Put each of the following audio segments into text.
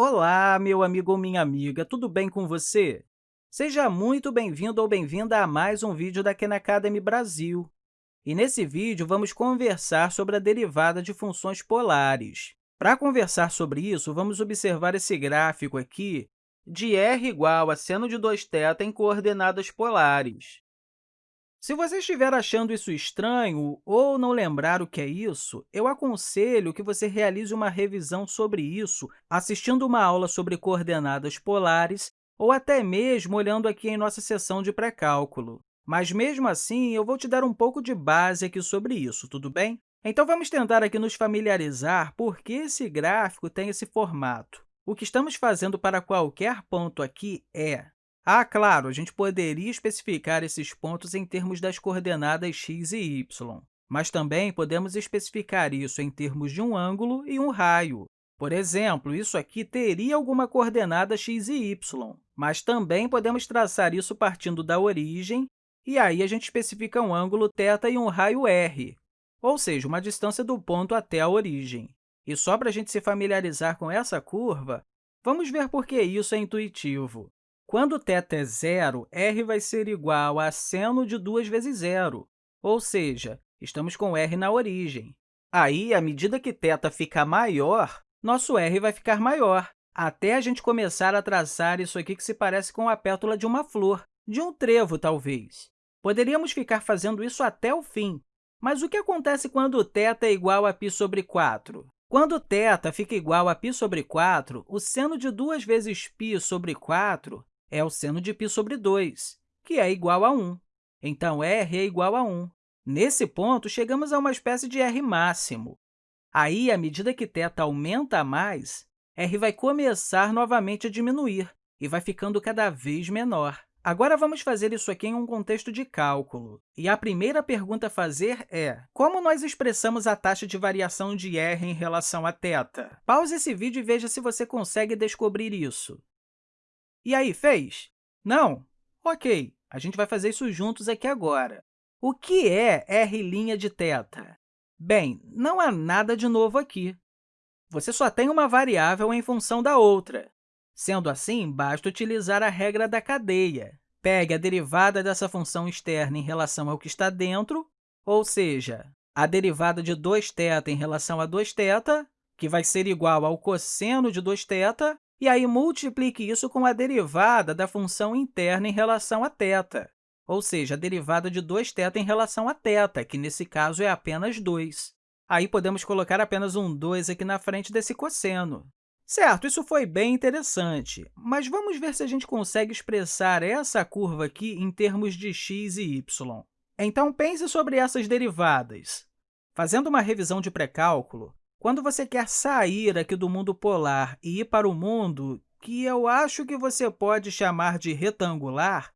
Olá, meu amigo ou minha amiga, tudo bem com você? Seja muito bem-vindo ou bem-vinda a mais um vídeo da Khan Academy Brasil. E nesse vídeo, vamos conversar sobre a derivada de funções polares. Para conversar sobre isso, vamos observar esse gráfico aqui de r igual a seno de 2θ em coordenadas polares. Se você estiver achando isso estranho ou não lembrar o que é isso, eu aconselho que você realize uma revisão sobre isso assistindo uma aula sobre coordenadas polares ou até mesmo olhando aqui em nossa seção de pré-cálculo. Mas, mesmo assim, eu vou te dar um pouco de base aqui sobre isso, tudo bem? Então, vamos tentar aqui nos familiarizar por que esse gráfico tem esse formato. O que estamos fazendo para qualquer ponto aqui é ah, claro, a gente poderia especificar esses pontos em termos das coordenadas x e y, mas também podemos especificar isso em termos de um ângulo e um raio. Por exemplo, isso aqui teria alguma coordenada x e y, mas também podemos traçar isso partindo da origem, e aí a gente especifica um ângulo θ e um raio r, ou seja, uma distância do ponto até a origem. E só para a gente se familiarizar com essa curva, vamos ver por que isso é intuitivo. Quando θ é zero, r vai ser igual a seno de 2 vezes zero, ou seja, estamos com r na origem. Aí, à medida que θ fica maior, nosso r vai ficar maior, até a gente começar a traçar isso aqui que se parece com a pétala de uma flor, de um trevo, talvez. Poderíamos ficar fazendo isso até o fim, mas o que acontece quando θ é igual a π sobre 4? Quando θ fica igual a π sobre 4, o seno de 2 vezes π sobre 4 é o seno de π sobre 2, que é igual a 1. Então, r é igual a 1. Nesse ponto, chegamos a uma espécie de r máximo. Aí, à medida que θ aumenta mais, r vai começar novamente a diminuir e vai ficando cada vez menor. Agora, vamos fazer isso aqui em um contexto de cálculo. E a primeira pergunta a fazer é, como nós expressamos a taxa de variação de r em relação a θ? Pause esse vídeo e veja se você consegue descobrir isso. E aí, fez? Não? Ok, a gente vai fazer isso juntos aqui agora. O que é r' de θ? Bem, não há nada de novo aqui. Você só tem uma variável em função da outra. Sendo assim, basta utilizar a regra da cadeia. Pegue a derivada dessa função externa em relação ao que está dentro, ou seja, a derivada de 2θ em relação a 2θ, que vai ser igual ao cosseno de 2θ, e aí multiplique isso com a derivada da função interna em relação a θ, ou seja, a derivada de 2θ em relação a θ, que nesse caso é apenas 2. Aí podemos colocar apenas um 2 aqui na frente desse cosseno. Certo, isso foi bem interessante, mas vamos ver se a gente consegue expressar essa curva aqui em termos de x e y. Então, pense sobre essas derivadas. Fazendo uma revisão de pré-cálculo, quando você quer sair aqui do mundo polar e ir para o mundo que eu acho que você pode chamar de retangular,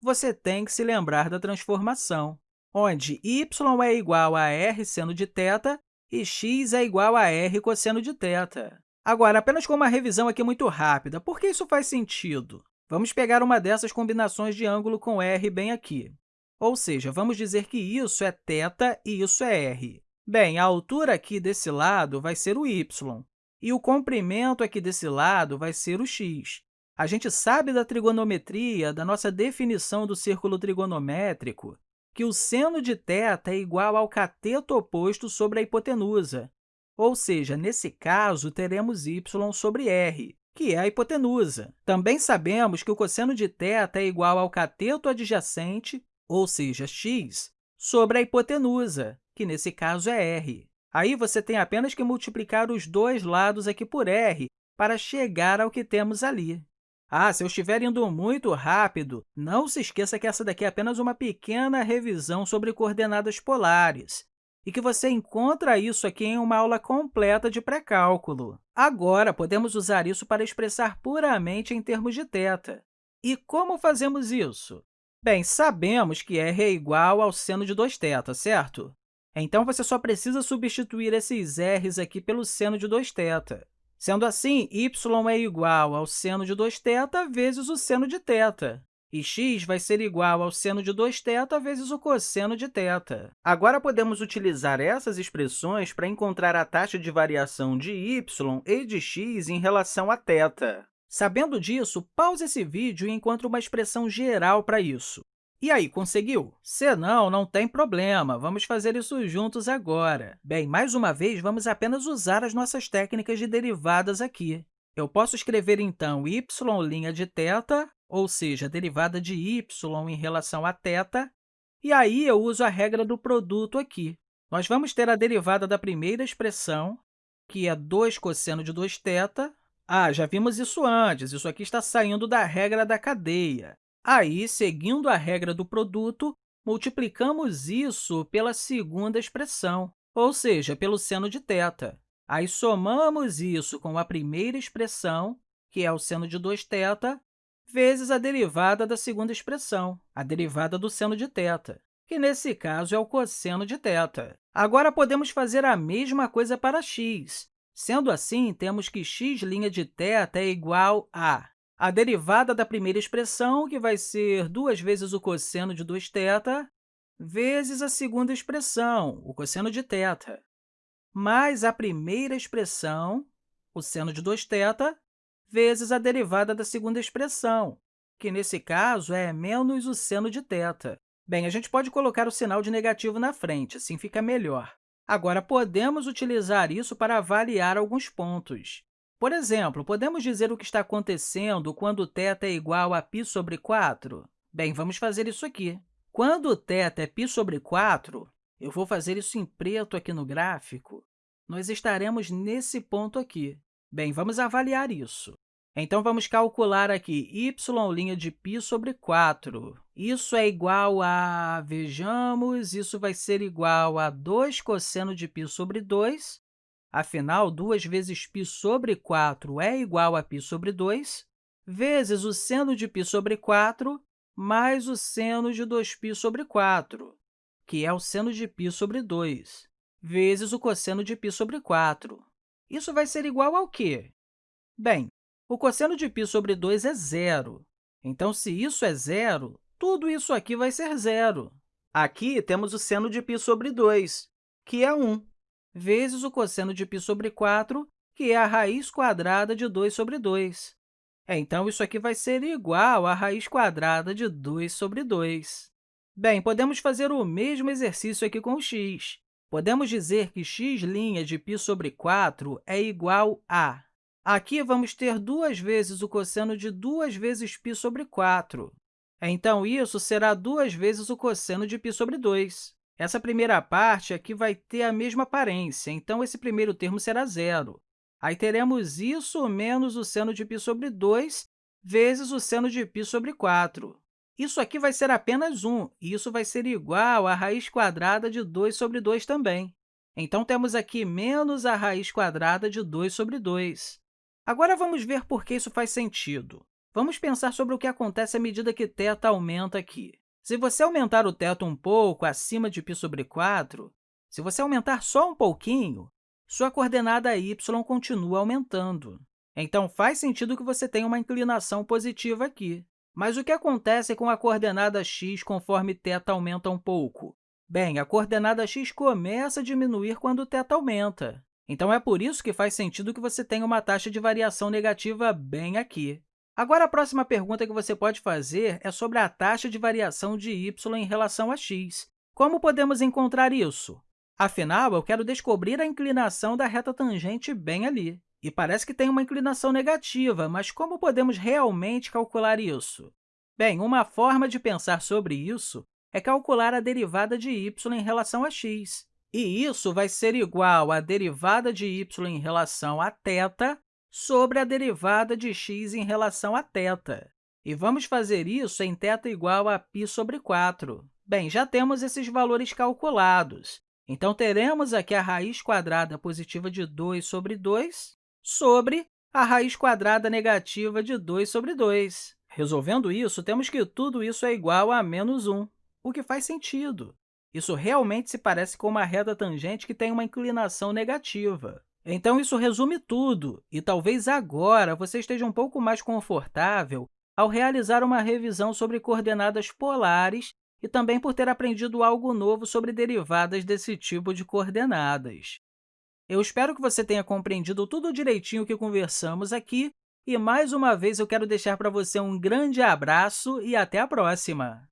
você tem que se lembrar da transformação, onde y é igual a r seno de θ e x é igual a r cosseno de θ. Agora, apenas com uma revisão aqui muito rápida, por que isso faz sentido? Vamos pegar uma dessas combinações de ângulo com r bem aqui. Ou seja, vamos dizer que isso é θ e isso é r. Bem, a altura aqui desse lado vai ser o y, e o comprimento aqui desse lado vai ser o x. A gente sabe da trigonometria, da nossa definição do círculo trigonométrico, que o seno de θ é igual ao cateto oposto sobre a hipotenusa, ou seja, nesse caso, teremos y sobre r, que é a hipotenusa. Também sabemos que o cosseno de θ é igual ao cateto adjacente, ou seja, x, sobre a hipotenusa, que nesse caso é r. Aí você tem apenas que multiplicar os dois lados aqui por r para chegar ao que temos ali. Ah, se eu estiver indo muito rápido, não se esqueça que essa daqui é apenas uma pequena revisão sobre coordenadas polares e que você encontra isso aqui em uma aula completa de pré-cálculo. Agora, podemos usar isso para expressar puramente em termos de θ. E como fazemos isso? Bem, sabemos que r é igual ao seno de 2θ, certo? Então, você só precisa substituir esses r's aqui pelo seno de 2θ. Sendo assim, y é igual ao seno de 2θ vezes o seno de θ. e x vai ser igual ao seno de 2θ vezes o cosseno de θ. Agora, podemos utilizar essas expressões para encontrar a taxa de variação de y e de x em relação a θ. Sabendo disso, pause esse vídeo e encontre uma expressão geral para isso. E aí, conseguiu? Se não, não tem problema, vamos fazer isso juntos agora. Bem, mais uma vez, vamos apenas usar as nossas técnicas de derivadas aqui. Eu posso escrever, então, y' de θ, ou seja, a derivada de y em relação a θ, e aí eu uso a regra do produto aqui. Nós vamos ter a derivada da primeira expressão, que é 2 cosseno de 2θ. Ah, já vimos isso antes, isso aqui está saindo da regra da cadeia. Aí, seguindo a regra do produto, multiplicamos isso pela segunda expressão, ou seja, pelo seno de θ. Aí, somamos isso com a primeira expressão, que é o seno de 2θ, vezes a derivada da segunda expressão, a derivada do seno de θ, que, nesse caso, é o cosseno de θ. Agora, podemos fazer a mesma coisa para x. Sendo assim, temos que x' de θ é igual a a derivada da primeira expressão, que vai ser duas vezes o cosseno de 2θ, vezes a segunda expressão, o cosseno de θ, mais a primeira expressão, o seno de 2θ, vezes a derivada da segunda expressão, que, nesse caso, é menos o seno de θ. Bem, a gente pode colocar o sinal de negativo na frente, assim fica melhor. Agora, podemos utilizar isso para avaliar alguns pontos. Por exemplo, podemos dizer o que está acontecendo quando θ é igual a π sobre 4? Bem, vamos fazer isso aqui. Quando θ é π sobre 4, eu vou fazer isso em preto aqui no gráfico, nós estaremos nesse ponto aqui. Bem, vamos avaliar isso. Então, vamos calcular aqui y' de π sobre 4. Isso é igual a, vejamos, isso vai ser igual a 2 cosseno de π sobre 2, Afinal, 2 vezes π sobre 4 é igual a π sobre 2, vezes o seno de π sobre 4 mais o seno de 2π sobre 4, que é o seno de π sobre 2, vezes o cosseno de π sobre 4. Isso vai ser igual ao quê? Bem, o cosseno de π sobre 2 é zero. Então, se isso é zero, tudo isso aqui vai ser zero. Aqui temos o seno de π sobre 2, que é 1 vezes o cosseno de π sobre 4, que é a raiz quadrada de 2 sobre 2. É, então, isso aqui vai ser igual à raiz quadrada de 2 sobre 2. Bem, podemos fazer o mesmo exercício aqui com o x. Podemos dizer que x' de π sobre 4 é igual a... Aqui vamos ter duas vezes o cosseno de 2 vezes π sobre 4. Então, isso será duas vezes o cosseno de π sobre 2. Essa primeira parte aqui vai ter a mesma aparência, então esse primeiro termo será zero. Aí teremos isso menos o seno de π sobre 2 vezes o seno de π sobre 4. Isso aqui vai ser apenas 1, e isso vai ser igual à raiz quadrada de 2 sobre 2 também. Então, temos aqui menos a raiz quadrada de 2 sobre 2. Agora, vamos ver por que isso faz sentido. Vamos pensar sobre o que acontece à medida que θ aumenta aqui. Se você aumentar o teto um pouco acima de π sobre 4, se você aumentar só um pouquinho, sua coordenada y continua aumentando. Então, faz sentido que você tenha uma inclinação positiva aqui. Mas o que acontece com a coordenada x conforme θ aumenta um pouco? Bem, a coordenada x começa a diminuir quando o θ aumenta. Então, é por isso que faz sentido que você tenha uma taxa de variação negativa bem aqui. Agora, a próxima pergunta que você pode fazer é sobre a taxa de variação de y em relação a x. Como podemos encontrar isso? Afinal, eu quero descobrir a inclinação da reta tangente bem ali. E parece que tem uma inclinação negativa, mas como podemos realmente calcular isso? Bem, uma forma de pensar sobre isso é calcular a derivada de y em relação a x. E isso vai ser igual à derivada de y em relação a θ sobre a derivada de x em relação a θ. E vamos fazer isso em θ igual a π sobre 4. Bem, já temos esses valores calculados. Então, teremos aqui a raiz quadrada positiva de 2 sobre 2 sobre a raiz quadrada negativa de 2 sobre 2. Resolvendo isso, temos que tudo isso é igual a menos 1, o que faz sentido. Isso realmente se parece com uma reta tangente que tem uma inclinação negativa. Então, isso resume tudo, e talvez agora você esteja um pouco mais confortável ao realizar uma revisão sobre coordenadas polares e também por ter aprendido algo novo sobre derivadas desse tipo de coordenadas. Eu espero que você tenha compreendido tudo direitinho que conversamos aqui e, mais uma vez, eu quero deixar para você um grande abraço e até a próxima!